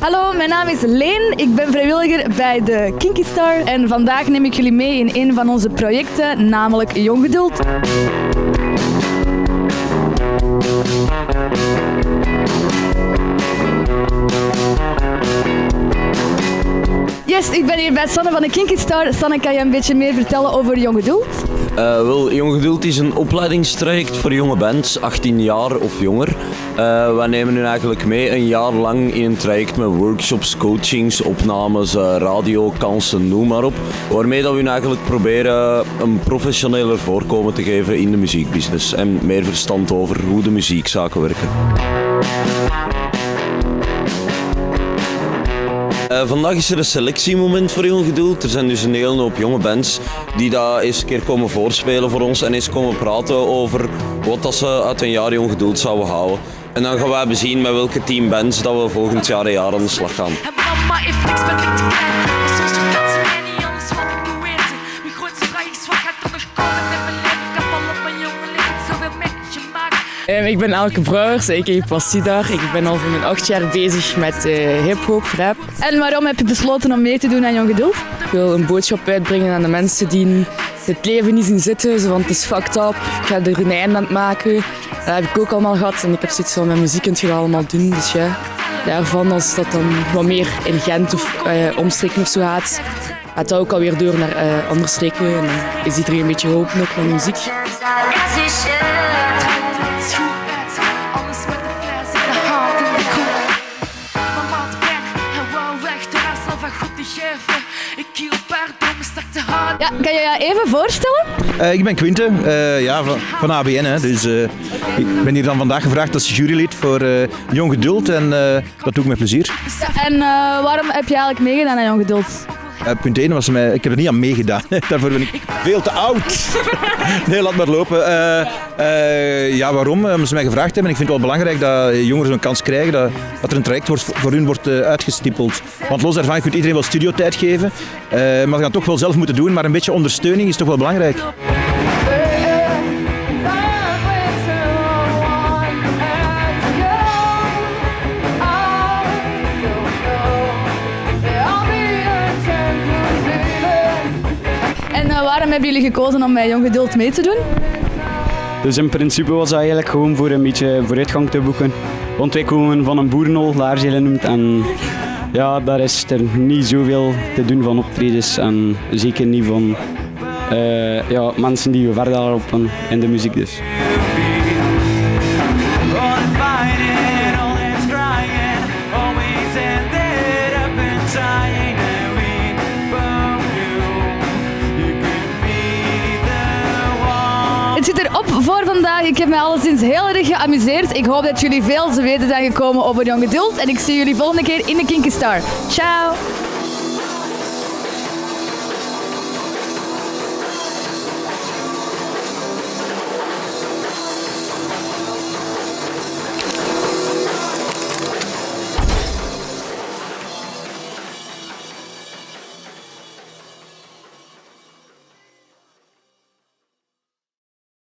Hallo, mijn naam is Leen. Ik ben vrijwilliger bij de Kinky Star. En vandaag neem ik jullie mee in een van onze projecten, namelijk Jong Geduld. Yes, ik ben hier bij Sanne van de Kinky Star. Sanne, kan je een beetje meer vertellen over Jong Geduld? Uh, wel, Jong Geduld is een opleidingstraject voor jonge bands, 18 jaar of jonger. Uh, wij nemen nu eigenlijk mee een jaar lang in een traject met workshops, coachings, opnames, uh, radiokansen, noem maar op. Waarmee dat we nu eigenlijk proberen een professioneler voorkomen te geven in de muziekbusiness en meer verstand over hoe de muziekzaken werken. Uh, vandaag is er een selectiemoment voor Jong Geduld. Er zijn dus een hele hoop jonge bands die daar eens een keer komen voorspelen voor ons en eens komen praten over wat dat ze uit een jaar Jong Geduld zouden houden. En dan gaan wij bezien met welke team bands dat we volgend jaar een jaar aan de slag gaan. Ik ben Elke Brouwers, ik Passidar. Ik ben al voor mijn acht jaar bezig met uh, hip-hop, rap. En waarom heb je besloten om mee te doen aan Jong Geduld? Ik wil een boodschap uitbrengen aan de mensen die het leven niet zien zitten, want het is fucked up. Ik ga er een einde aan het maken. Dat heb ik ook allemaal gehad en ik heb zoiets van mijn muziek kunt je allemaal doen. Dus ja, daarvan als dat dan wat meer in Gent of uh, omstreken of zo gaat, gaat dat ook alweer door naar uh, andere streken. En dan is iedereen een beetje hoop met mijn muziek. Ja, kan je je even voorstellen? Uh, ik ben Quinte, uh, ja, van, van ABN. Hè. Dus, uh, ik ben hier dan vandaag gevraagd als jurylid voor Jong Geduld en dat doe ik met plezier. En waarom heb je eigenlijk meegedaan aan Jong Geduld? Uh, punt 1 was mij, ik heb er niet aan meegedaan. Daarvoor ben ik veel te oud. nee, laat maar lopen. Uh, uh, ja, waarom? Omdat ze mij gevraagd hebben. Ik vind het wel belangrijk dat jongeren zo'n kans krijgen, dat, dat er een traject wordt, voor hun wordt uitgestippeld. Want los daarvan, kunt iedereen wel studiotijd geven, maar ze gaan toch wel zelf moeten doen. Maar een beetje ondersteuning is toch wel belangrijk. En waarom hebben jullie gekozen om bij Jong Geduld mee te doen? Dus in principe was dat eigenlijk gewoon voor een beetje vooruitgang te boeken. Want wij komen van een boerenhol, Laarzelen noemt. En ja, daar is er niet zoveel te doen van optredens. En zeker niet van uh, ja, mensen die we verder lopen in de muziek dus. Voor vandaag. Ik heb mij alleszins heel erg geamuseerd. Ik hoop dat jullie veel te weten zijn gekomen over Jong Geduld. En ik zie jullie volgende keer in de Kinky Star. Ciao!